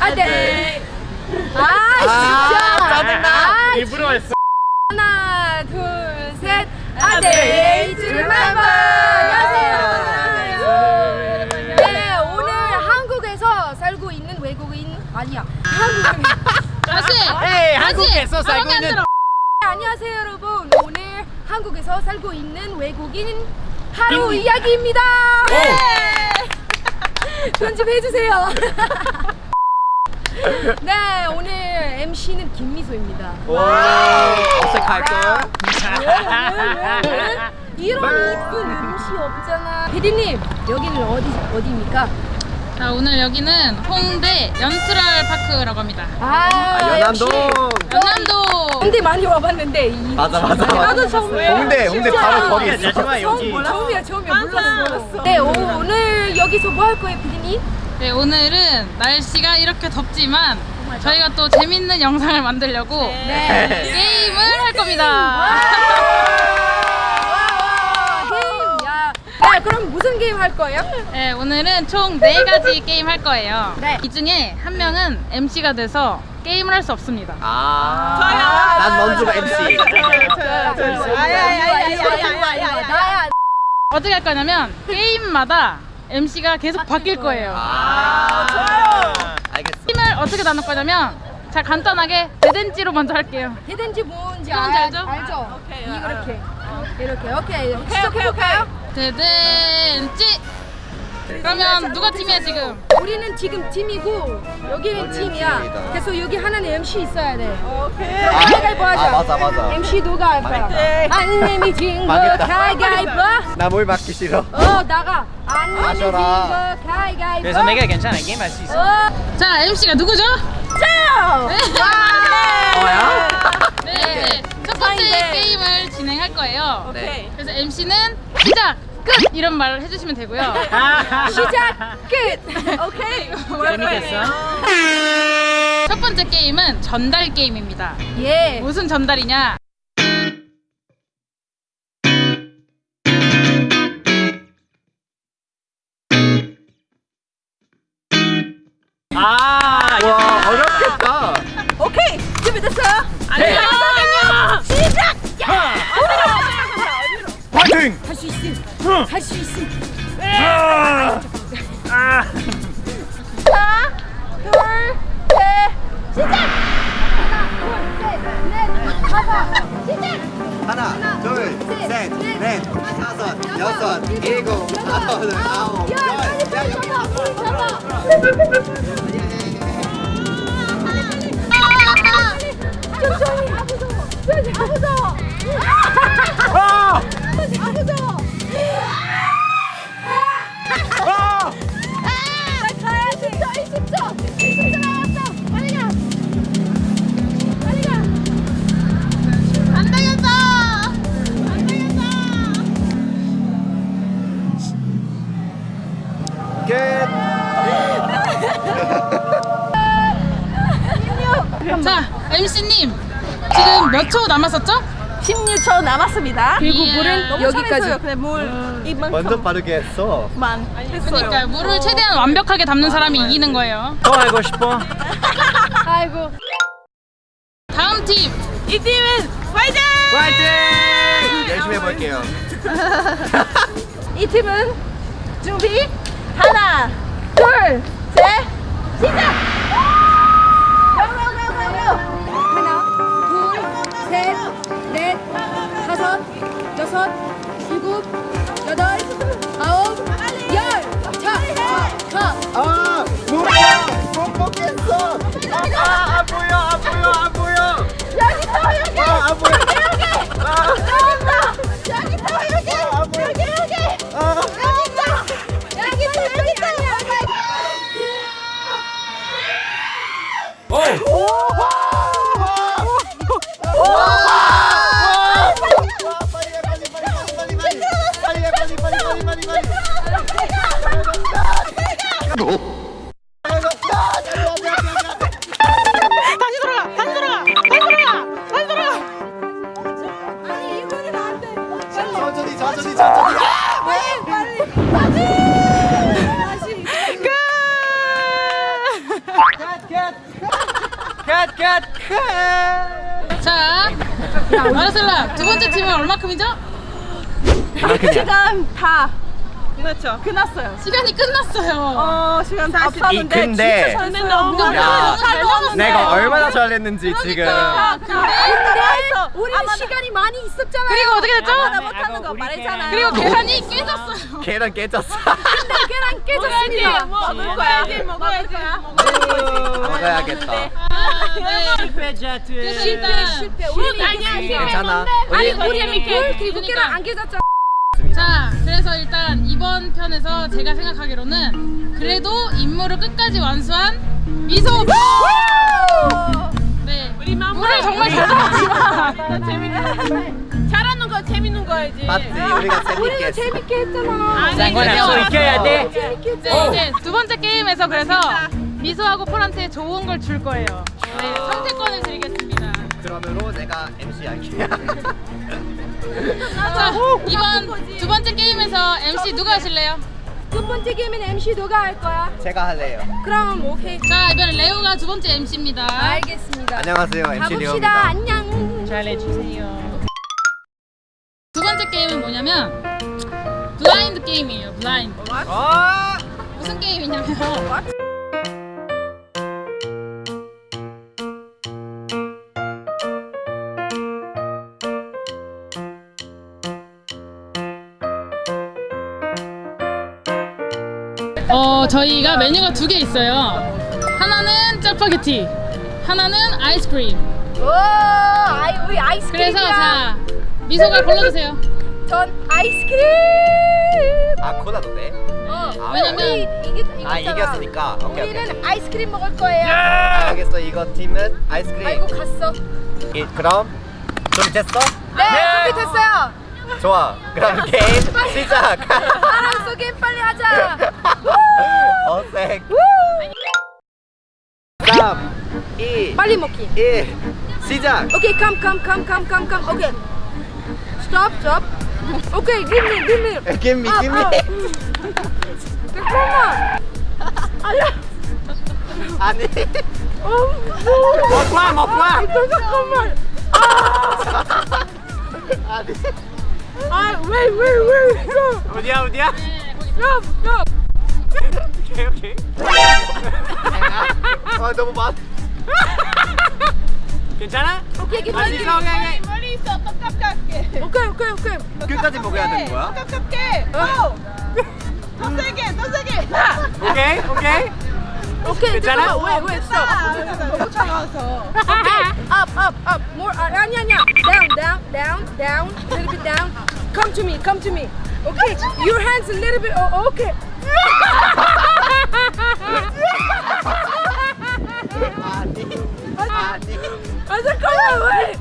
안돼 아, 네. 아, 아 진짜. 아, 짜증나. 아, 일부러 했어. 하나 둘셋. 안돼 줄만봐 한국에서 살고 있는 아, 네, 네 안녕하세요 여러분. 오늘 한국에서 살고 있는 외국인 하루 이야기입니다. 네. 네. 편집해주세요. 네, 오늘 MC는 김미소입니다. 와, 어색할 걸? 이런 이쁜 MC 없잖아. 피디님, 여기는 어디 어디입니까? 자 오늘 여기는 홍대 연트럴 파크라고 합니다. 아, 연남동. 역시. 연남동. 홍대 많이 와봤는데 이 맞아, 맞아, 나도. 처음 홍대, 홍대 바로 거기 있어. 처음 여기. 처음이야 처음이야 몰랐어. 네 오, 오늘 여기서 뭐 할 거예요, 피디님? 네 오늘은 날씨가 이렇게 덥지만 저희가 또 재밌는 영상을 만들려고 네. 게임을 할 겁니다. 와, 게임. 야, 네, 그럼 무슨 게임 할 거예요? 네 오늘은 총네 가지 게임 할 거예요. 네. 이 중에 한 명은 MC가 돼서 게임을 할 수 없습니다. 아, 난 먼저 MC. 나야. 어떻게 할 거냐면 게임마다 MC가 계속 바뀔 거예요. 아, 좋아요. 알겠어. 팀을 어떻게 나눌 거냐면 자 간단하게 대댄지로 먼저 할게요. 대댄지 뭔지 알- 알죠? 알죠? 이렇게. 이렇게. 오케이. 시작해볼까요? 대댄지. 그러면 누가 팀이야 지금? 우리는 지금 팀이고 여기는 팀이야. 팀이다. 그래서 여기 하나는 MC 있어야 돼. 아, 가위바위보 하자. 아, 맞아, 맞아. MC 누가 할 거야? 안 내미 진거. 가위바위보. 나뭘 맡기 싫어. 어 나가. 마셔라. 그래서 내가 괜찮아 게임 할 수 있어 어. 자 MC가 누구죠? 자. 뭐야? 네, 네. 첫 번째 게임을 진행할 거예요. 네. 그래서 MC는 시작, 끝 이런 말을 해주시면 되고요. 시작 끝. 오케이. 재밌겠어? 첫 번째 게임은 전달 게임입니다. 예. 무슨 전달이냐? 다섯, 여섯, 일곱, 여덟, 아홉, 열, 야, 여기 잡아. 천천히, 아 무서워. 아 무서워. 몇 초 남았었죠? 16초 남았습니다. 그리고 이야. 물은 너무 여기까지. 물 이만큼만 완전 빠르게 했어. 했어요. 그러니까 물을 최대한 완벽하게 담는 사람이 이기는 거예요. 또 알고 싶어? 아이고. 다음 팀 이 팀은 화이팅! 화이팅! 열심히 해볼게요. 이 팀은 준비 하나, 둘, 셋, 시작! 팀은 얼마큼이죠? 시간 다 그렇죠. 끝났어요. 시간이 끝났어요. 어 시간 다이 근데 근데. 내가 얼마나 잘했는지 지금 근데 우리는 시간이 많이 있었잖아. 그리고 어떻게 됐죠? 나 못하는 거 말했잖아. 그리고 계산이 깨졌어요. 계란 깨졌어 계란 깨졌습니다. 먹을 거야. 먹어야지. 먹어야겠다 아, 네. 그래서 일단 실패. 우리 아니야, 괜찮아 아니 우리 그리고 그러니까. 계란 안 깨졌잖아. 자, 그래서 일단 이번 편에서 제가 생각하기로는 그래도 임무를 끝까지 완수한 미소. 네. 우리. 물을 정말 잘 잡았지만 재밌는 잘하는 거 재밌는 거야지. 맞지 우리가 재밌게 우리는 재밌게 했잖아. 아니, 그래서 이겨야 돼. 재밌게 했잖아. 이제, 이제 두 번째 게임에서 그래서 미소하고 폴한테 좋은 걸 줄 거예요. 네, 선택권을 드리겠습니다. 그러므로 내가 MC 할게 자, 이번 두 번째 게임에서 MC 누가 하실래요? 두 번째 게임은 MC 너가 할 거야. 제가 할래요 그럼 오케이. 자, 이번엔 레오가 두 번째 MC입니다. 알겠습니다. 안녕하세요 MC 가봅시다. 리오입니다 안녕. 잘해주세요. 두 번째 게임은 뭐냐면 블라인드 게임이에요. 블라인드. 무슨 게임이냐면 어 저희가 메뉴가 두 개 있어요. 하나는 짜파게티, 하나는 아이스크림. 오, 아이 우리 아이스크림이야. 그래서 자 미소가 골라주세요. 전 아이스크림. 아 콜라도 돼? 어, 아, 왜냐면 우리 이겼잖아. 아 이겼으니까 오케이 오케이 우리는 아이스크림 먹을 거예요. 알겠어 이거 팀은 아이스크림 아이고 갔어. 이, 그럼 준비됐어? 네, 준비됐어요. 좋아 그럼 게임 시작 알았어, 게임 빨리 하자. 어색 3 2 빨리 먹기. 1 시작 오케이, come, come, come, come, come, come. 오케이. Stop, stop. 오케이, give me, give me. Give me, 아, give me. 아. 잠깐만. 아야. 아니 어, 먹고 와 먹고 와 잠깐만. 아니 아, 왜, 왜, 왜? Stop, 어디야 어디야? stop, stop. 오케이 오케이 아 너무 많 괜찮아? 오케이, 아니 me. 성향이 멀리 있어. 똑같게. 오케이, 오케이, 오케이. 끝까지 먹어야 되는 거야? 똑같게. 어. 더 세게, 더 세게. 나. 오케이 오케이 오케이, 괜찮아? 왜, 왜, stop. 너무 차가워서. Okay, up, up, up. More. Uh, 아니 아니야. Down, down, down, down. A little bit down. Come to me. Come to me. Okay. Your hands a little bit. Oh, okay. 아니 아니 아 잠깐만 왜?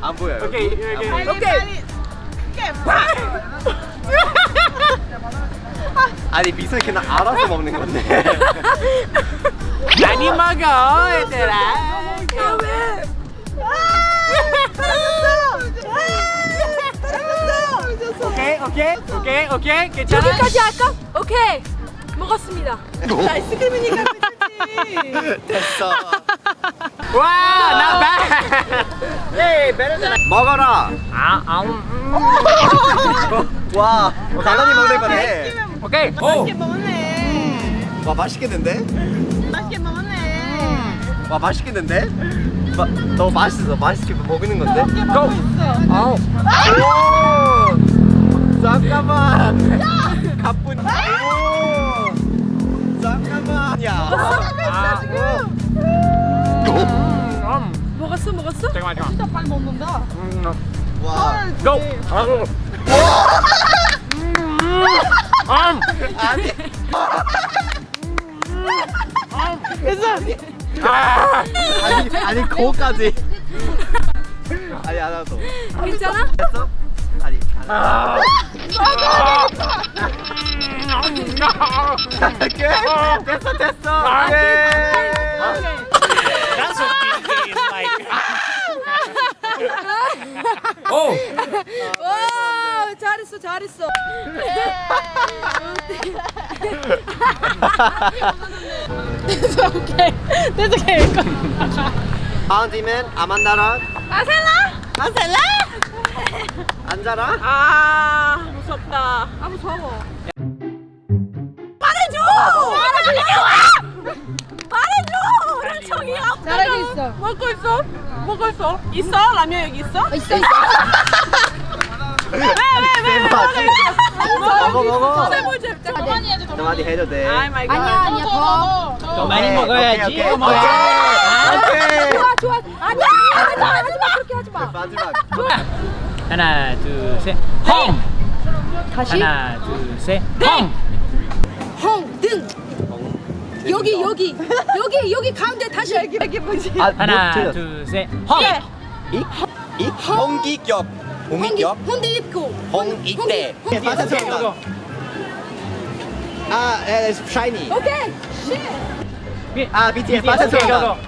안 보여요 오케이 오케이 오케이. 아니 미소 그냥 알아서 먹는 건데 많이 먹어 얘들아. 오케이 오케이 오케이 오케이 괜찮아. 여기까지 할까? 오케이. 먹었습니다. 아이스크림이니까 그렇지. 됐어 와, not bad. Hey, better than I. 먹어라 아, 아, 음. 와 가만히 먹는 거네 오케이. 오. 맛있게 먹네. 와 맛있겠는데? 맛있게 먹네. 와 맛있겠는데? 마, 너무 맛있어 맛있게 먹는 건데? 맛있게 먹고 있어. 아우 오 잠깐만 가뿐 오 잠깐만 야 아, 음. 먹었어 먹었어? 잠깐만, 잠깐만. 진짜 빨리 먹는다. 음, 와. 아, 음. 아니 아. 아니 아니 거기까지 아니 안 와도 괜찮아? 됐어? 아니 안 아. 오케이 됐어 됐어 아. 오케이 That's what BK is like. oh. 와 잘했어 잘했어. 그래서 오케이. 그래서 오케이. 바운디맨 아만다라 아셀라? 아셀라? 앉아라 아 무섭다. 아 무서워. 말해줘! 말해줘! 랑청이야. 잘하고 있어. 먹고 있어? 먹고 있어? 있어? 라면 여기 있어? 있어 있어. 왜 왜 왜 먹어 먹어 뭘 잡자. 더 많이 해줘 많이 해도 돼 아이 마이 갓. 아니야 아니야 더. 더 많이 먹어야지. 오케이, 오케이. 좋아 좋아. 아니야 하지 마 하지 마 그렇게 하지 마. 마지막 하나, 둘, 셋. 헝. 다시. 하나, 둘, 셋. 헝. 헝 등. 여기 여기 여기 여기 가운데 다시. 이게 뭐지? 아, 하나, 뭐 틀렸어. 둘, 셋. 헝. 이? 이? 홍기격 홍기격 홍대 입고. 홍이대 홍대. 빠졌어 아, it's shiny 오케이. 아, BTS 오케이, 고고.